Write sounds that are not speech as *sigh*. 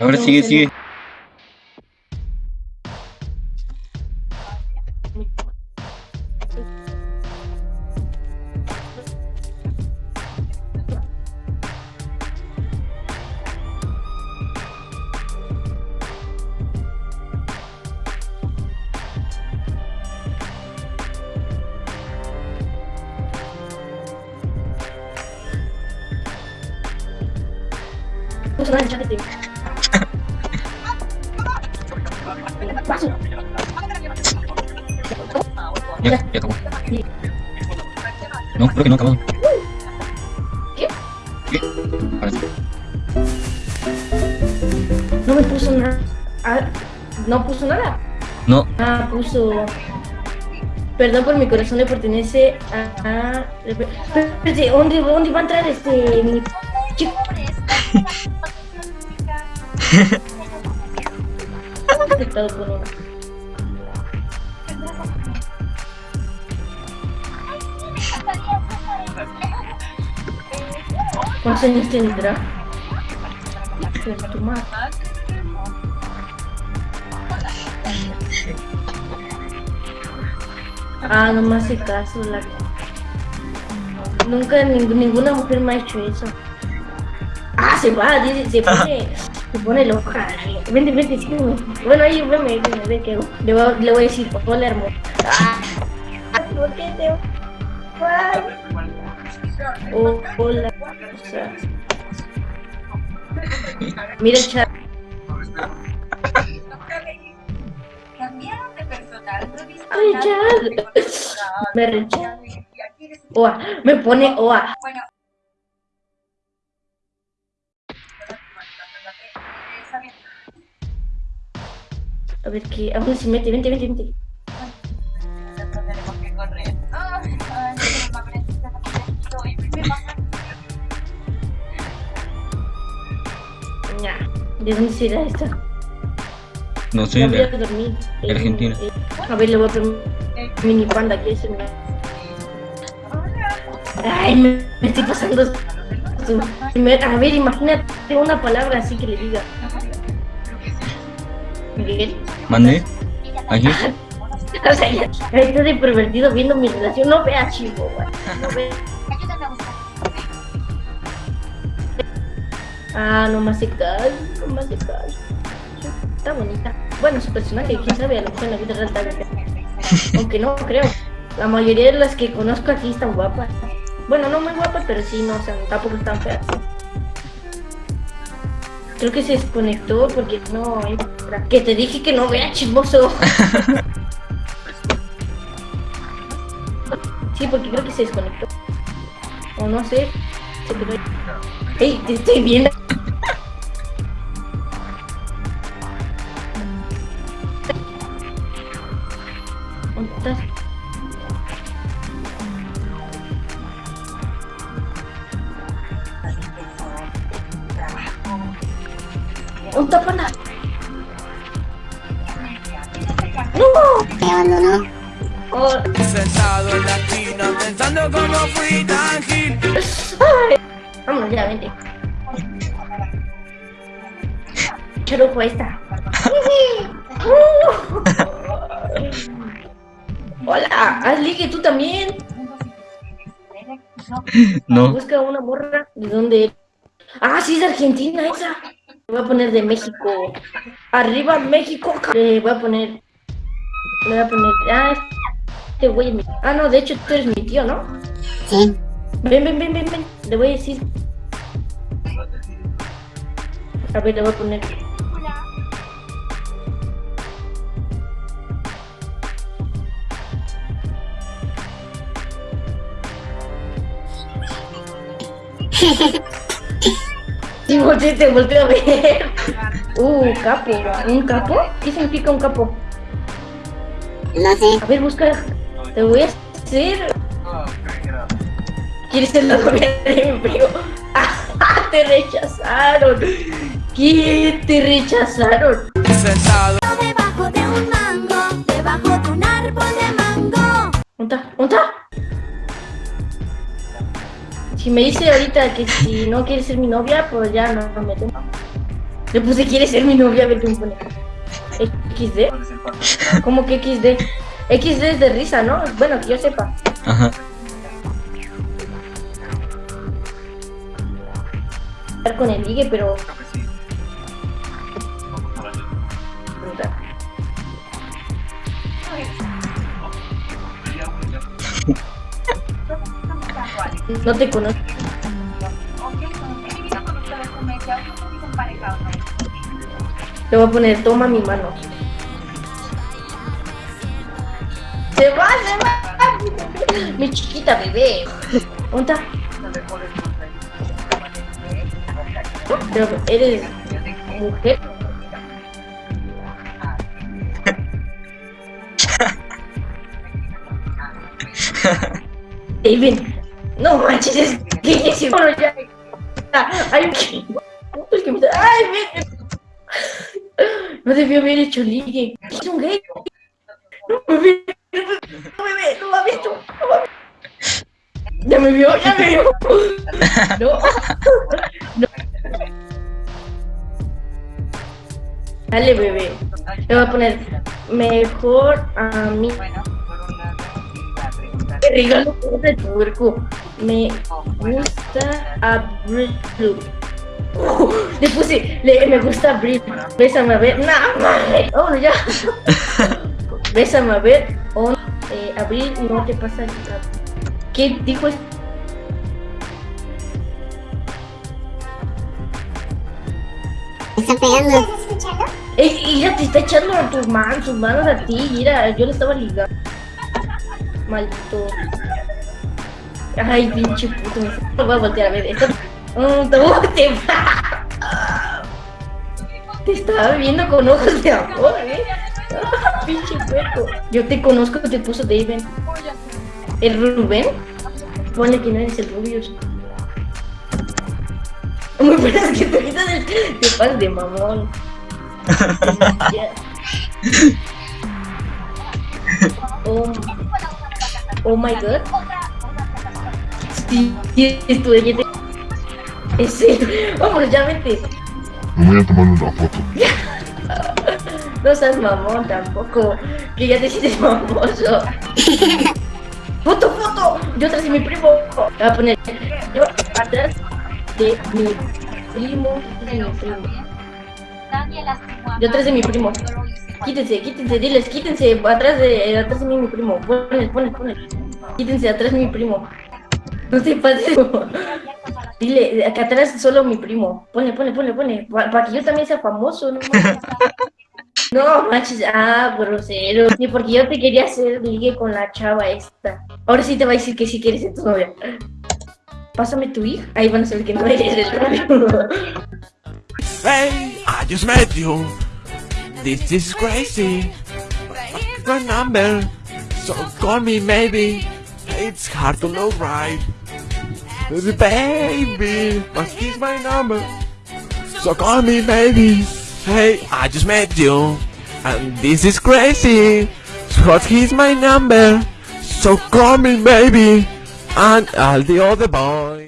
Ahora sigue, sigue. Puso Ya, ya acabó. No, creo que no ha acabado. ¿Qué? No me puso nada. Ah, no puso nada. No, Ah, puso. Perdón por mi corazón le pertenece a. a- Espérate, ¿dónde, ¿dónde va a entrar este. mi chico? *laughs* Detectado por uno. ¿Cuántos años tendrá? Ah, no me hace caso la... Nunca ning- ninguna mujer me ha hecho eso. Ah, se va, dice, se pone, *laughs* se pone loca. Vente, vente, sí. Bueno, ahí veme, veme, ve que le voy, le voy a decir, hola hermoso. Ah, ¿por qué te? Oh, hola. O mira chat. Cambiaron de personal. Me rechaza. Me pone Oa. A ver qué. Aún se mete, vente, vente, vente. Tenemos que correr. Ay, ay, me aprendiste a hacer esto y me pasa. Ya. ¿De dónde será esta? no sé. Me voy a la- dormir. Eh, Argentina. eh, a ver, le voy a poner mini panda aquí. Es Ay, me, me estoy pasando. A ver, imagínate una palabra así que le diga. Miguel. Mande. Aquí. *laughs* O sea, ya, está de pervertido viendo mi relación. No vea chivo, güey. No vea. Ayúdame a buscar. Ah, no hace caso, no hace caso. Está bonita. Bueno, su personaje, quién sabe, a lo mejor en la vida real bien. Aunque no creo. La mayoría de las que conozco aquí están guapas. Bueno, no muy guapas, pero sí, no, o sea, tampoco están feas. Creo que se desconectó porque no entra. Que te dije que no vea chismoso. *laughs* Sí, porque creo que se desconectó. O no sé. Se quedó. ¡Ey! Te estoy viendo. *laughs* ¿Dónde estás? ¡Un tapana! ¡No! Me abandonó. Oh, Sentado en la esquina pensando cómo fui tan gil Vámonos ya, vente. Charujo, ahí está. Hola, haz ligue tú también. No. Busca una morra. ¿De dónde? Ah, sí, es de Argentina esa. Voy a poner de México. Arriba México. Le voy a poner. Le voy a poner. Ah, este güey mi. Ah, no, de hecho tú eres mi tío, ¿no? Sí. Ven, ven, ven, ven, ven. Le voy a decir. A ver, le voy a poner. *laughs* Sí, volteé, te volteo a ver. *laughs* Uh, capo. ¿Un capo? ¿Qué significa un capo? No sé. A ver, busca. Te voy a hacer. ¿Quieres ser la novia de mi primo? ¡Ah, *laughs* te rechazaron! ¿Quién te rechazaron? Sentado Si me dice ahorita que si no quiere ser mi novia, pues ya no me meto. Le puse, ¿quieres ser mi novia? A ver qué me pone. XD. ¿Cómo que XD? XD es de risa, ¿no? Bueno, que yo sepa. Ajá. Estar con el ligue, pero. Poquito emparejado, ¿no? Te voy a poner, toma mi mano. Se va, se va. *laughs* Mi chiquita bebé. ¿Dónde está? Pero eres mujer. *laughs* David, no manches, es que es bueno ya. Hay un que. Me está- ¡Ay, vete! No debió haber hecho ligue. Es un gay. No me ve, no me ve, no me ha visto. No me ha visto. Ya me vio, ya me vio. No. no. Dale, bebé. Le voy a poner mejor a mí. Bueno, por un lado, la pregunta Te regalo de tuerco. Me gusta Abril. Uh, *laughs* le puse, le, me gusta Abril. Bésame a ver. Nah, mames. Vámonos ya. *laughs* Bésame a ver. O, eh, Abril, no te pasa nada. ¿Qué dijo esto? Me están pegando. Ey, ella te está echando a tus manos, sus manos a ti. Mira, yo le estaba ligando. Maldito. Ay, pinche puto. Me voy a voltear a ver. Esto... Mm, te va. Te estaba viendo con ojos de amor, eh. Ah, pinche puerco. Yo te conozco, te puso David. ¿El Rubén? Ponle que no eres el Rubius. Muy buenas que te quitas el. Te pasas de mamón. *laughs* Oh, oh my god. Sí, esto de. *laughs* Ese. Vámonos, ya vete. Me voy a tomar una foto. *laughs* No seas mamón tampoco. Que ya te sientes famoso. *laughs* ¡Foto, foto! Yo atrás de mi primo. Voy a poner. Yo atrás de mi primo. De Yo atrás de mi primo. Quítense, quítense, diles, quítense. Atrás de, atrás de mí mi primo. Ponle, ponle, ponle. Quítense, atrás mi primo. No se pases. Dile, acá atrás solo mi primo. Ponle, ponle, ponle, ponle. Para que yo también sea famoso, ¿no? *laughs* No, manches, ah, grosero. Ni porque yo te quería hacer ligue con la chava esta. Ahora sí te va a decir que sí quieres ser tu novia. Pásame tu hija. Ahí van a saber que no eres el *laughs* novio. Hey, I just met you. This is crazy. My number, so call me maybe. It's hard to know right. Baby, but here's my number. So call me baby. Hey, I just met you. And this is crazy. So he's my number. So call me baby. And all the other boys.